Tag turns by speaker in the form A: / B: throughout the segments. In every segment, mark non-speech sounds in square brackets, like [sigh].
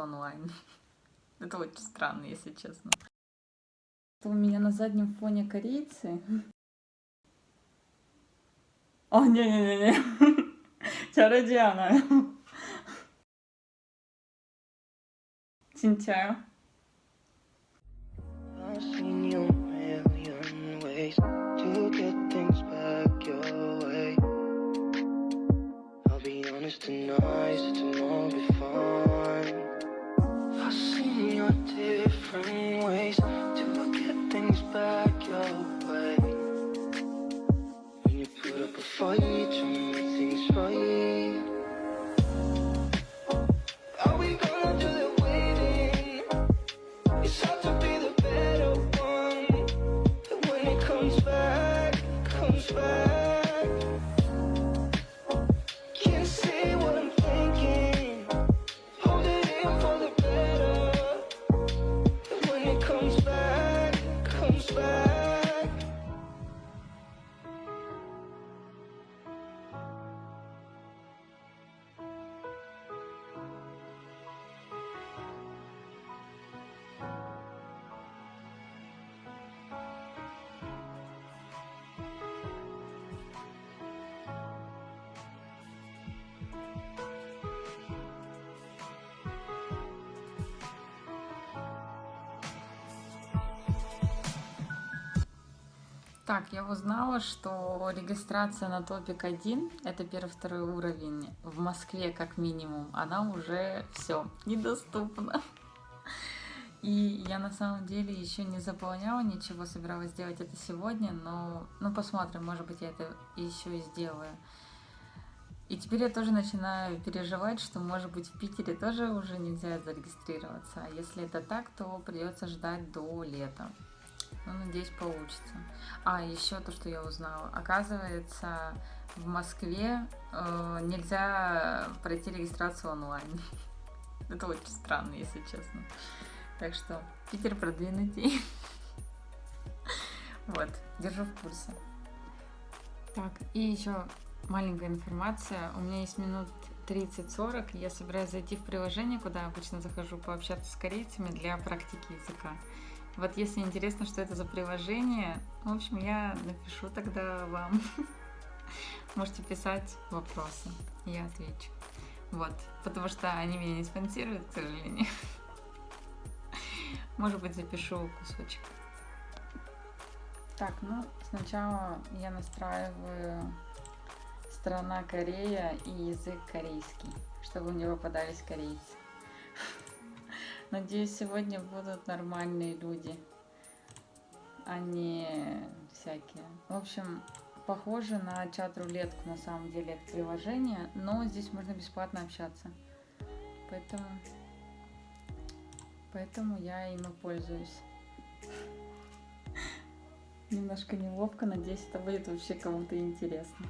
A: онлайн. [laughs] Это очень странно, если честно. У меня на заднем фоне корейцы. О, не-не-не-не. [laughs]
B: Чародиана. Синтяю. Синтяю.
A: Так, я узнала, что регистрация на топик 1, это первый-второй уровень, в Москве как минимум, она уже все недоступна. И я на самом деле еще не заполняла ничего, собиралась сделать это сегодня, но ну посмотрим, может быть я это еще и сделаю. И теперь я тоже начинаю переживать, что может быть в Питере тоже уже нельзя зарегистрироваться. А если это так, то придется ждать до лета. Ну, надеюсь, получится. А, еще то, что я узнала. Оказывается, в Москве э, нельзя пройти регистрацию онлайн. [laughs] Это очень странно, если честно. Так что Питер продвинутый. [laughs] Вот, держу в курсе. Так, и еще маленькая информация. У меня есть минут 30-40. Я собираюсь зайти в приложение, куда обычно захожу пообщаться с корейцами для практики языка. Вот если интересно, что это за приложение, в общем, я напишу тогда вам. [laughs] Можете писать вопросы, я отвечу. Вот, потому что они меня не спонсируют, к сожалению. [laughs] Может быть, запишу кусочек. Так, ну, сначала я настраиваю страна Корея и язык корейский, чтобы мне попадались корейцы. Надеюсь, сегодня будут нормальные люди, а не всякие. В общем, похоже на чат-рулетку на самом деле это приложение, но здесь можно бесплатно общаться. Поэтому, поэтому я им и пользуюсь. Немножко неловко, надеюсь, это будет вообще кому-то интересно.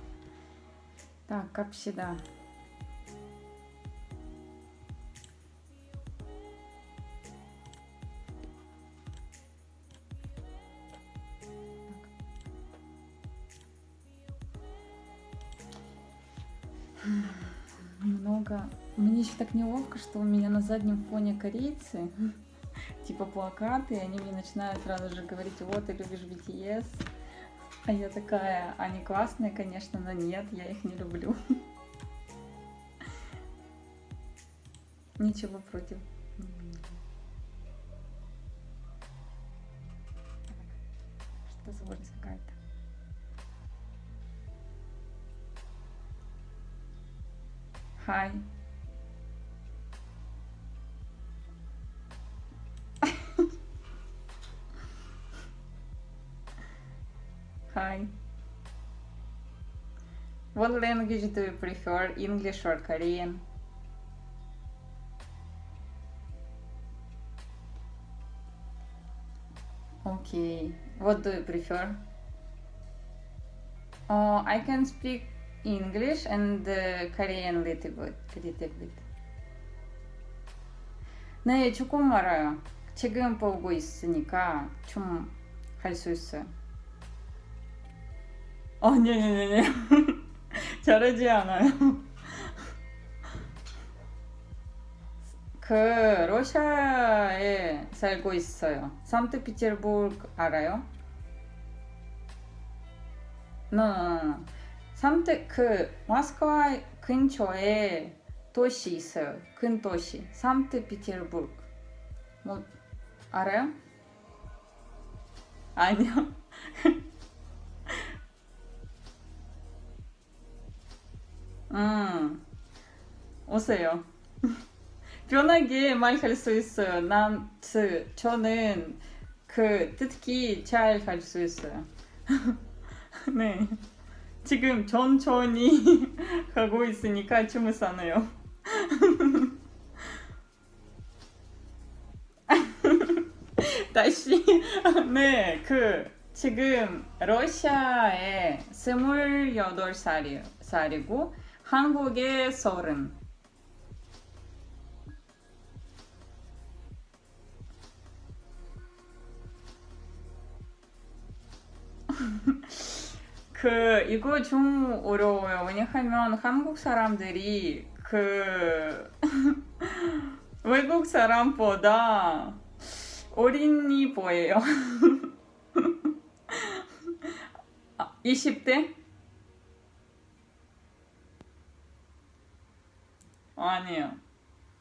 A: Так, как всегда, Много. Мне еще так неловко, что у меня на заднем фоне корейцы, [laughs] типа плакаты, и они мне начинают сразу же говорить, вот, ты любишь BTS. А я такая, они классные, конечно, но нет, я их не люблю. [laughs] Ничего против. Что за Hi. Hi. What language do you prefer, English or Korean? Okay. What do you prefer? Uh, I can speak English and uh, Korean little bit, little bit. 네, 조금 알아요. 지금 보고 있으니까 좀 할 수 있어요. 어, 네네네네. 잘하지 [laughs] 않아요. [laughs] 그 러시아에 살고 있어요. 산트페테르부르크 알아요? No, no, no, 산트 그 모스크바 근처에 도시 있어요. 큰 도시. 산트페테르부르크. 뭐 알아요? [laughs] 아니요. [laughs] 음. 오세요. [laughs] 편하게 말할 수 있어요. 난, 저, 저는 그 듣기 잘 할 수 있어요. 네. 지금 천천히 [laughs] 가고 있으니까 주무사네요. [laughs] 다시 [laughs] 네, 그 지금 러시아에 28살이에요. 살이고 한국에 서른. 그 이거 좀 어려워요. 왜냐하면 한국 사람들이 그 [laughs] 외국 사람보다 어린이 보여요. [laughs] 아, 20대? 아니요.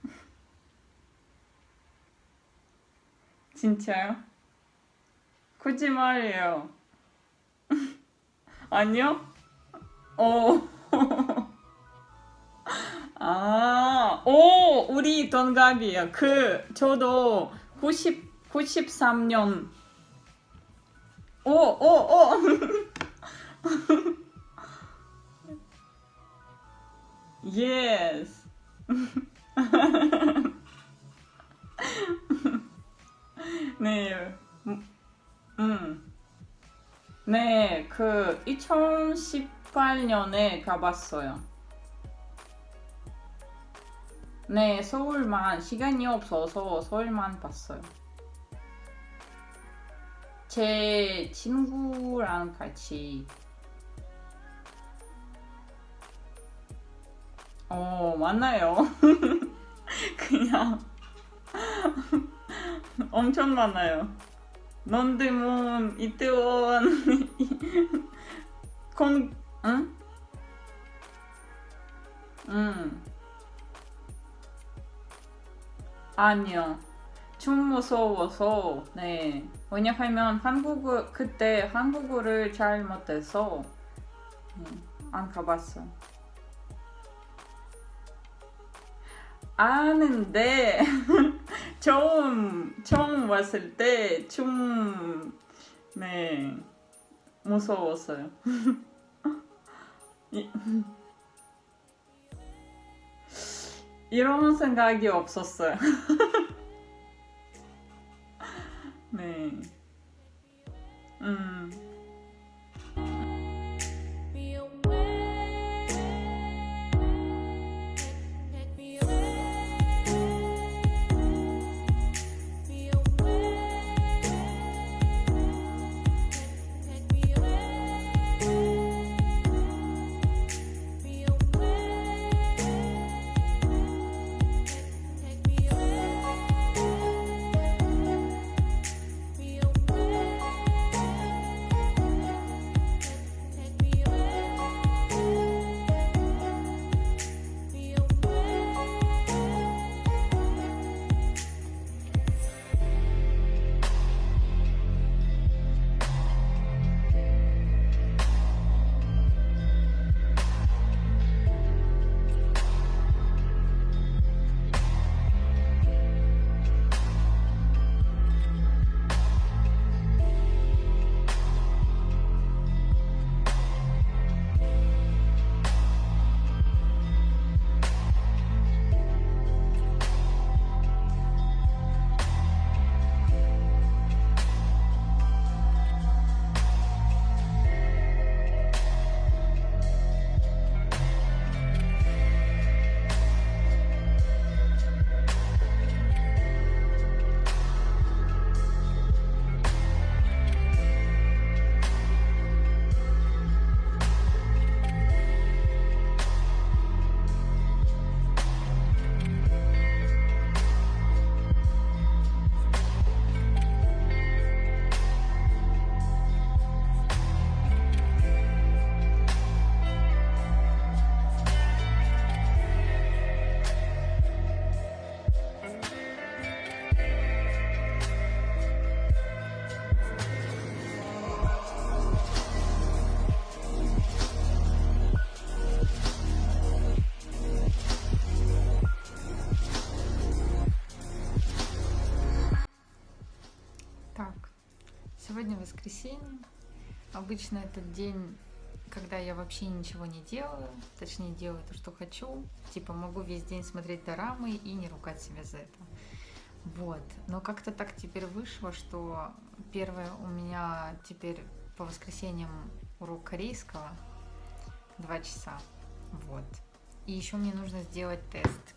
A: [laughs] 진짜요? 거짓말이에요. 아니요? 어. [laughs] 아, 오, 우리 동갑이에요. 그, 저도 90, 93년. 오, 오, 오. [laughs] yes. [laughs] 네. 음. 네, 그 2018년에 가봤어요. 네, 서울만 시간이 없어서 서울만 봤어요. 제 친구랑 같이 어, 만나요. [laughs] 그냥 [laughs] 엄청 많아요. 넌데몬 이태원 [laughs] 건 응? 응. 아니요. 좀 무서워서 네. 왜냐하면 한국어 그때 한국어를 잘 못해서 네, 안 가봤어. 아는데 [laughs] 처음 처음 왔을 때좀네 무서웠어요. [laughs] 이, 이런 생각이 없었어요. [laughs] воскресенье. Обычно этот день, когда я вообще ничего не делаю, точнее делаю то, что хочу. Типа могу весь день смотреть дорамы и не ругать себя за это. Вот. Но как-то так теперь вышло, что первое у меня теперь по воскресеньям урок корейского. Два часа. Вот. И еще мне нужно сделать тест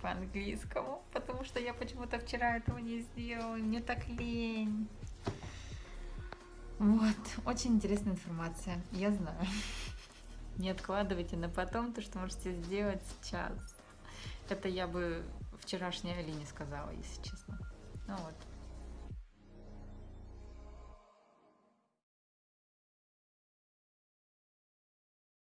A: по английскому, потому что я почему-то вчера этого не сделала, мне так лень. Вот, очень интересная информация, я знаю. Не откладывайте на потом то, что можете сделать сейчас. Это я бы вчерашней Алине сказала, если честно. Ну вот.